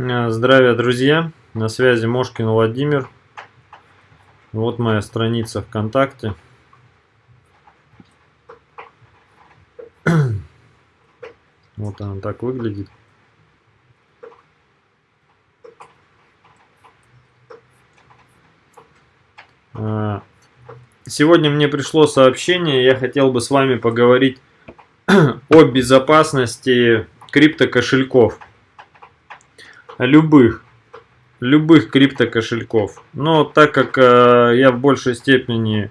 Э, здравия, друзья! На связи Мошкин Владимир. Вот моя страница ВКонтакте. Вот она так выглядит. Э, сегодня мне пришло сообщение, я хотел бы с вами поговорить о безопасности криптокошельков любых, любых криптокошельков. Но так как э, я в большей степени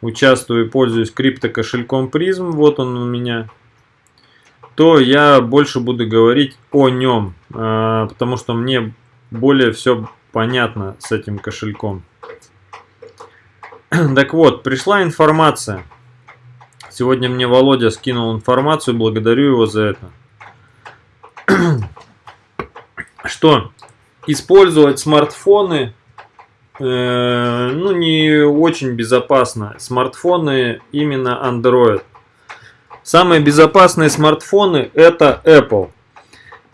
участвую и пользуюсь криптокошельком призм, вот он у меня, то я больше буду говорить о нем, э, потому что мне более все понятно с этим кошельком. Так вот, пришла информация. Сегодня мне Володя скинул информацию, благодарю его за это что использовать смартфоны э, ну не очень безопасно. Смартфоны именно Android. Самые безопасные смартфоны это Apple.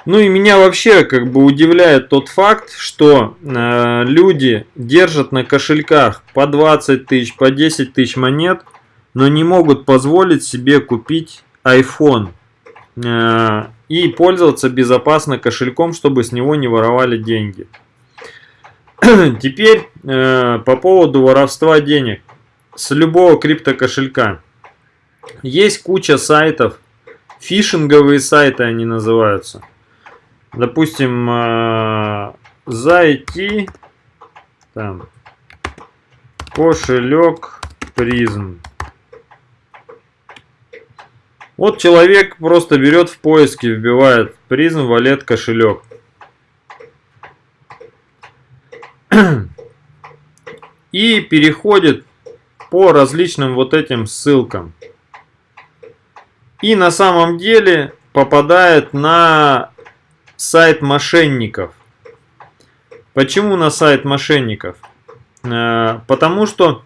Ну и меня вообще как бы удивляет тот факт, что э, люди держат на кошельках по 20 тысяч, по 10 тысяч монет, но не могут позволить себе купить iPhone. Э, и пользоваться безопасно кошельком, чтобы с него не воровали деньги. Теперь э, по поводу воровства денег с любого криптокошелька. Есть куча сайтов, фишинговые сайты они называются. Допустим, э, зайти, там, кошелек призм. Вот человек просто берет в поиске, вбивает призм, валет, кошелек. И переходит по различным вот этим ссылкам. И на самом деле попадает на сайт мошенников. Почему на сайт мошенников? Э, потому что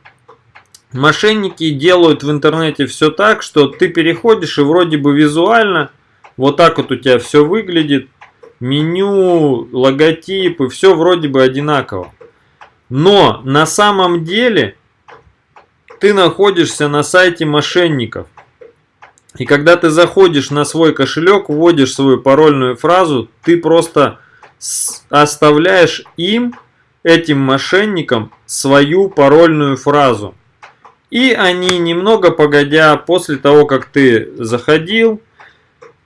Мошенники делают в интернете все так, что ты переходишь и вроде бы визуально вот так вот у тебя все выглядит. Меню, логотипы, все вроде бы одинаково. Но на самом деле ты находишься на сайте мошенников. И когда ты заходишь на свой кошелек, вводишь свою парольную фразу, ты просто оставляешь им, этим мошенникам, свою парольную фразу. И они немного погодя, после того, как ты заходил,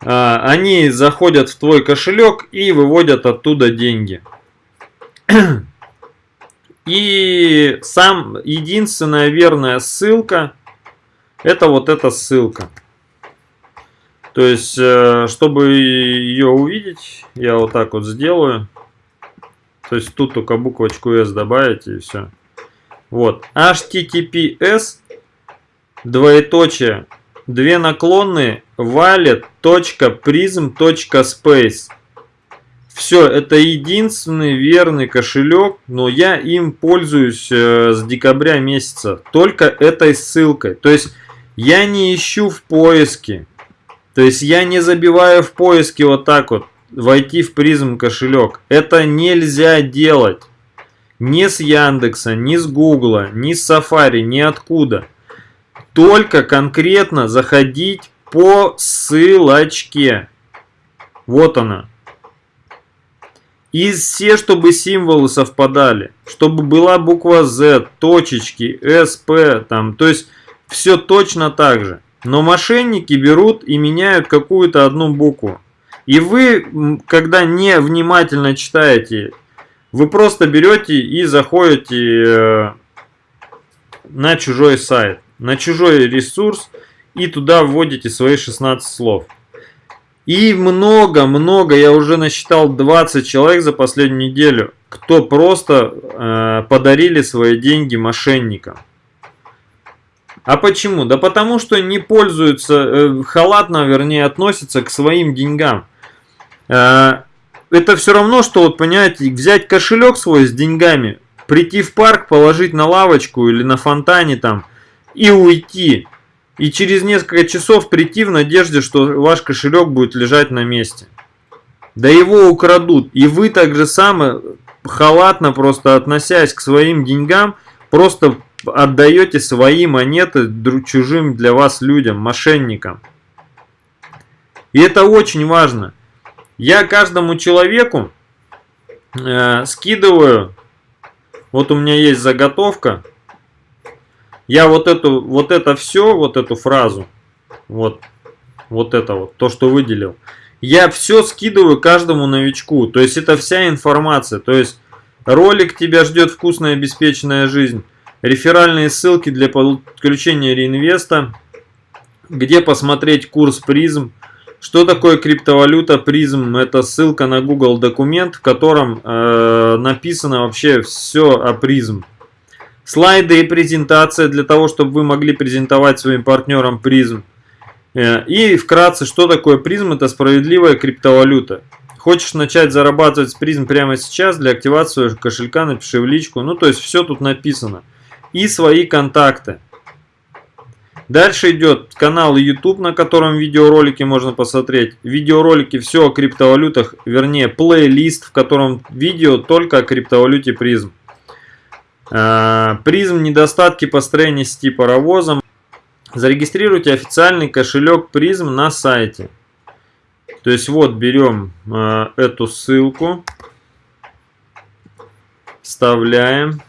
а, они заходят в твой кошелек и выводят оттуда деньги. И сам единственная верная ссылка, это вот эта ссылка. То есть, э, чтобы ее увидеть, я вот так вот сделаю. То есть, тут только буквочку S добавить и все. Вот. https двоеточие две наклонные wallet.prism.space все, это единственный верный кошелек, но я им пользуюсь э, с декабря месяца. Только этой ссылкой. То есть я не ищу в поиске. То есть я не забиваю в поиске вот так вот. Войти в призм кошелек. Это нельзя делать. Ни с Яндекса, ни с Гугла, ни с Safari, ни откуда. Только конкретно заходить по ссылочке. Вот она. И все, чтобы символы совпадали. Чтобы была буква Z, точечки, SP, там. То есть все точно так же. Но мошенники берут и меняют какую-то одну букву. И вы, когда не внимательно читаете вы просто берете и заходите э, на чужой сайт, на чужой ресурс и туда вводите свои 16 слов. И много-много, я уже насчитал 20 человек за последнюю неделю, кто просто э, подарили свои деньги мошенникам. А почему? Да потому что не пользуются, э, халатно, вернее, относятся к своим деньгам. Э, это все равно, что, вот понимаете, взять кошелек свой с деньгами, прийти в парк, положить на лавочку или на фонтане там и уйти. И через несколько часов прийти в надежде, что ваш кошелек будет лежать на месте. да его украдут. И вы так же само халатно просто относясь к своим деньгам, просто отдаете свои монеты чужим для вас людям, мошенникам. И это очень важно. Я каждому человеку э, скидываю, вот у меня есть заготовка, я вот эту, вот это все, вот эту фразу, вот, вот это вот, то, что выделил, я все скидываю каждому новичку. То есть это вся информация. То есть ролик тебя ждет вкусная обеспеченная жизнь. Реферальные ссылки для подключения реинвеста. Где посмотреть курс призм. Что такое криптовалюта призм? Это ссылка на Google документ, в котором э, написано вообще все о призм. Слайды и презентация для того, чтобы вы могли презентовать своим партнерам призм. Э, и вкратце, что такое призм? Это справедливая криптовалюта. Хочешь начать зарабатывать с призм прямо сейчас, для активации кошелька напиши в личку. Ну, то есть все тут написано. И свои контакты. Дальше идет канал YouTube, на котором видеоролики можно посмотреть. Видеоролики все о криптовалютах, вернее плейлист, в котором видео только о криптовалюте призм. Э, призм недостатки построения сети паровозом. Зарегистрируйте официальный кошелек призм на сайте. То есть вот берем э, эту ссылку, вставляем,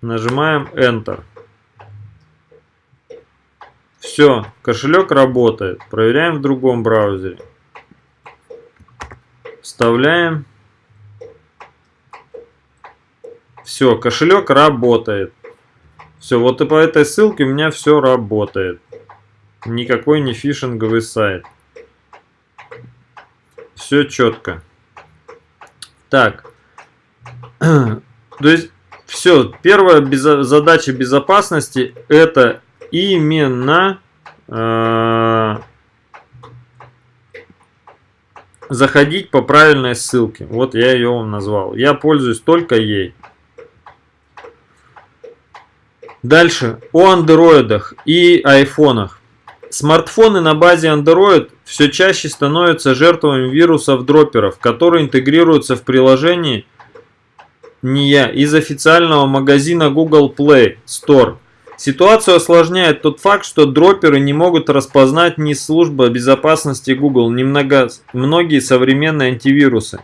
нажимаем Enter. Все, кошелек работает. Проверяем в другом браузере. Вставляем. Все, кошелек работает. Все, вот и по этой ссылке у меня все работает. Никакой не фишинговый сайт. Все четко. Так. То есть, все. Первая безо задача безопасности это именно э заходить по правильной ссылке. Вот я ее вам назвал. Я пользуюсь только ей. Дальше, о андроидах и айфонах. Смартфоны на базе Android все чаще становятся жертвами вирусов-дроперов, которые интегрируются в приложении NIA из официального магазина Google Play Store. Ситуацию осложняет тот факт, что дроперы не могут распознать ни служба безопасности Google, ни много, многие современные антивирусы.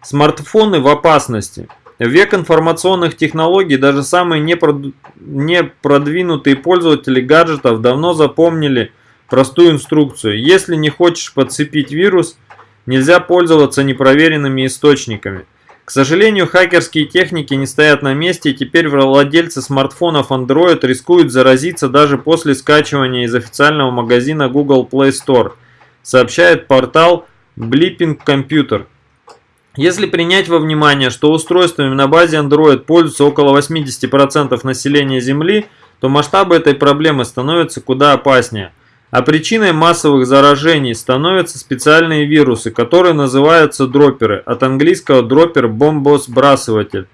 Смартфоны в опасности. В век информационных технологий даже самые непродвинутые пользователи гаджетов давно запомнили простую инструкцию. Если не хочешь подцепить вирус, нельзя пользоваться непроверенными источниками. К сожалению, хакерские техники не стоят на месте, и теперь владельцы смартфонов Android рискуют заразиться даже после скачивания из официального магазина Google Play Store, сообщает портал Blipping Computer. Если принять во внимание, что устройствами на базе Android пользуются около 80% населения Земли, то масштабы этой проблемы становятся куда опаснее. А причиной массовых заражений становятся специальные вирусы, которые называются дроперы, от английского дропер – бомбосбрасыватель.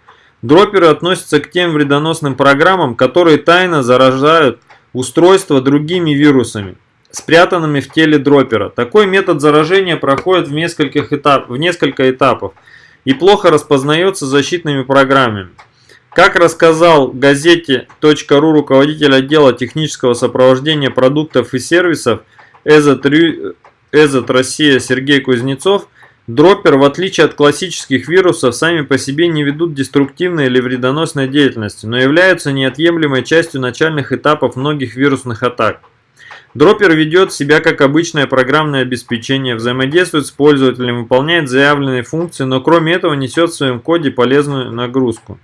Дроперы относятся к тем вредоносным программам, которые тайно заражают устройство другими вирусами спрятанными в теле дропера. Такой метод заражения проходит в, нескольких этап, в несколько этапов и плохо распознается защитными программами. Как рассказал газете .ру руководитель отдела технического сопровождения продуктов и сервисов Эзот, Россия Сергей Кузнецов, дроппер, в отличие от классических вирусов, сами по себе не ведут деструктивной или вредоносной деятельности, но являются неотъемлемой частью начальных этапов многих вирусных атак. Дроппер ведет себя как обычное программное обеспечение, взаимодействует с пользователем, выполняет заявленные функции, но кроме этого несет в своем коде полезную нагрузку.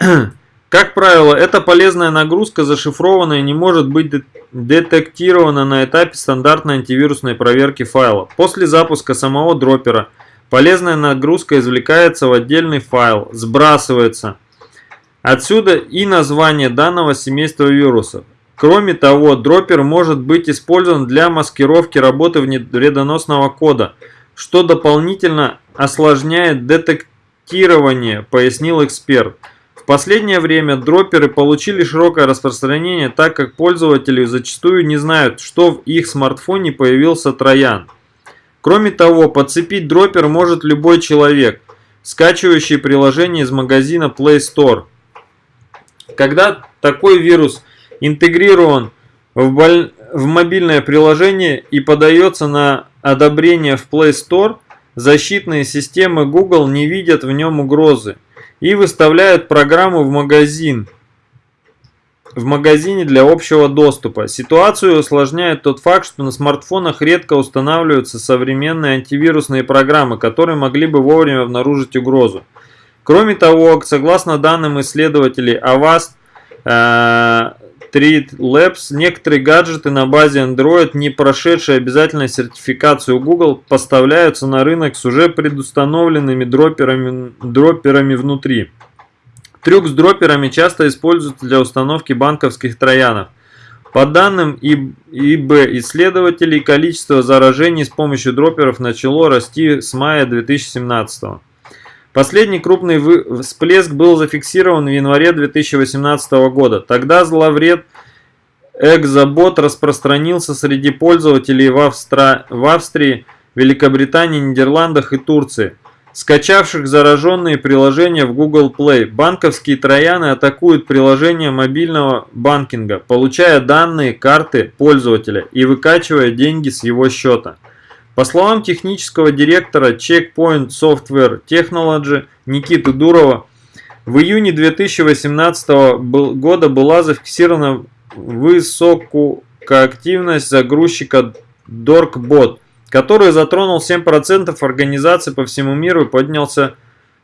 Как правило, эта полезная нагрузка зашифрована и не может быть детектирована на этапе стандартной антивирусной проверки файла. После запуска самого дроппера полезная нагрузка извлекается в отдельный файл, сбрасывается. Отсюда и название данного семейства вирусов. Кроме того, дроппер может быть использован для маскировки работы вредоносного кода, что дополнительно осложняет детектирование, пояснил эксперт. Последнее время дропперы получили широкое распространение, так как пользователи зачастую не знают, что в их смартфоне появился троян. Кроме того, подцепить дропер может любой человек, скачивающий приложение из магазина Play Store. Когда такой вирус интегрирован в, боль... в мобильное приложение и подается на одобрение в Play Store, защитные системы Google не видят в нем угрозы и выставляют программу в магазин в магазине для общего доступа. Ситуацию усложняет тот факт, что на смартфонах редко устанавливаются современные антивирусные программы, которые могли бы вовремя обнаружить угрозу. Кроме того, согласно данным исследователей Avast Treat Labs, некоторые гаджеты на базе Android, не прошедшие обязательную сертификацию Google, поставляются на рынок с уже предустановленными дроперами, дроперами внутри. Трюк с дроперами часто используется для установки банковских троянов. По данным ИБ исследователей, количество заражений с помощью дроперов начало расти с мая 2017 Последний крупный всплеск был зафиксирован в январе 2018 года. Тогда зловред Экзобот распространился среди пользователей в, Австра... в Австрии, Великобритании, Нидерландах и Турции скачавших зараженные приложения в Google Play. Банковские трояны атакуют приложения мобильного банкинга, получая данные карты пользователя и выкачивая деньги с его счета. По словам технического директора Checkpoint Software Technology Никиты Дурова, в июне 2018 года была зафиксирована высокоактивность загрузчика DorkBot – который затронул 7% организаций по всему миру и поднялся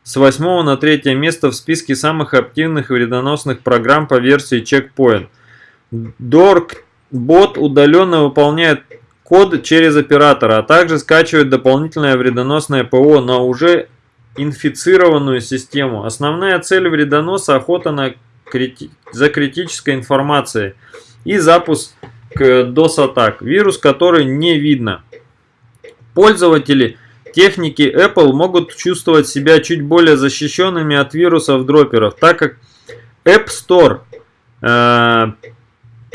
с 8 на 3 место в списке самых активных вредоносных программ по версии Checkpoint. Dork-бот удаленно выполняет код через оператора, а также скачивает дополнительное вредоносное ПО на уже инфицированную систему. Основная цель вредоноса – охота на крити... за критической информацией и запуск DOS-атак, вирус который не видно. Пользователи техники Apple могут чувствовать себя чуть более защищенными от вирусов дроперов, так как App Store э,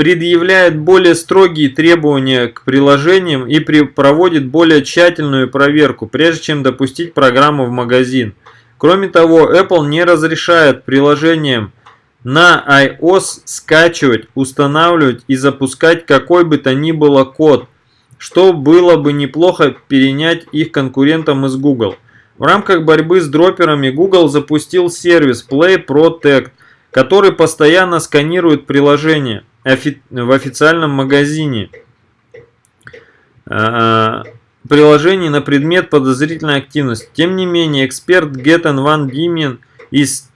предъявляет более строгие требования к приложениям и проводит более тщательную проверку, прежде чем допустить программу в магазин. Кроме того, Apple не разрешает приложениям на iOS скачивать, устанавливать и запускать какой бы то ни было код, что было бы неплохо перенять их конкурентам из Google. В рамках борьбы с дроперами Google запустил сервис Play Protect, который постоянно сканирует приложения в официальном магазине а, приложений на предмет подозрительной активности. Тем не менее, эксперт Геттен Ван Димен из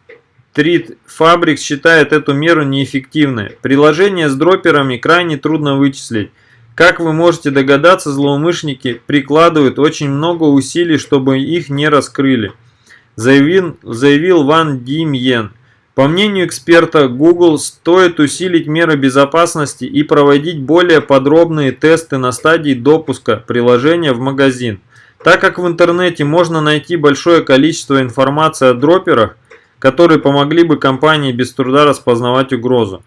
Street Fabrics считает эту меру неэффективной. Приложения с дроперами крайне трудно вычислить. Как вы можете догадаться, злоумышленники прикладывают очень много усилий, чтобы их не раскрыли, заявил, заявил Ван Димьен. По мнению эксперта, Google стоит усилить меры безопасности и проводить более подробные тесты на стадии допуска приложения в магазин. Так как в интернете можно найти большое количество информации о дроперах, которые помогли бы компании без труда распознавать угрозу.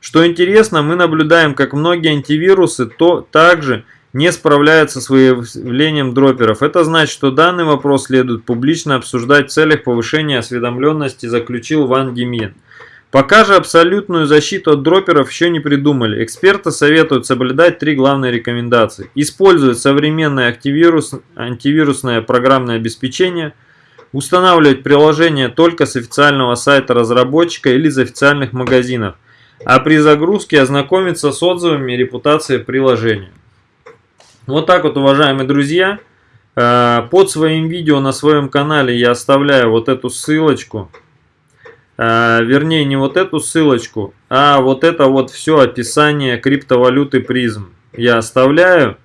Что интересно, мы наблюдаем, как многие антивирусы то также не справляются с выявлением дроперов. Это значит, что данный вопрос следует публично обсуждать в целях повышения осведомленности, заключил Ван Демьен. Пока же абсолютную защиту от дроперов еще не придумали. Эксперты советуют соблюдать три главные рекомендации. Использовать современное антивирус, антивирусное программное обеспечение. Устанавливать приложение только с официального сайта разработчика или из официальных магазинов а при загрузке ознакомиться с отзывами и репутацией приложения. Вот так вот, уважаемые друзья. Э, под своим видео на своем канале я оставляю вот эту ссылочку. Э, вернее, не вот эту ссылочку, а вот это вот все описание криптовалюты призм. Я оставляю.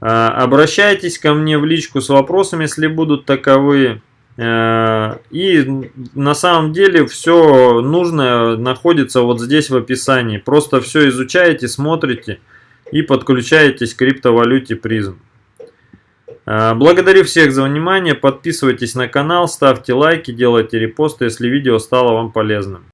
Э, обращайтесь ко мне в личку с вопросами, если будут таковые. И на самом деле все нужное находится вот здесь в описании. Просто все изучаете, смотрите и подключаетесь к криптовалюте призм. Э, благодарю всех за внимание. Подписывайтесь на канал, ставьте лайки, делайте репосты, если видео стало вам полезным.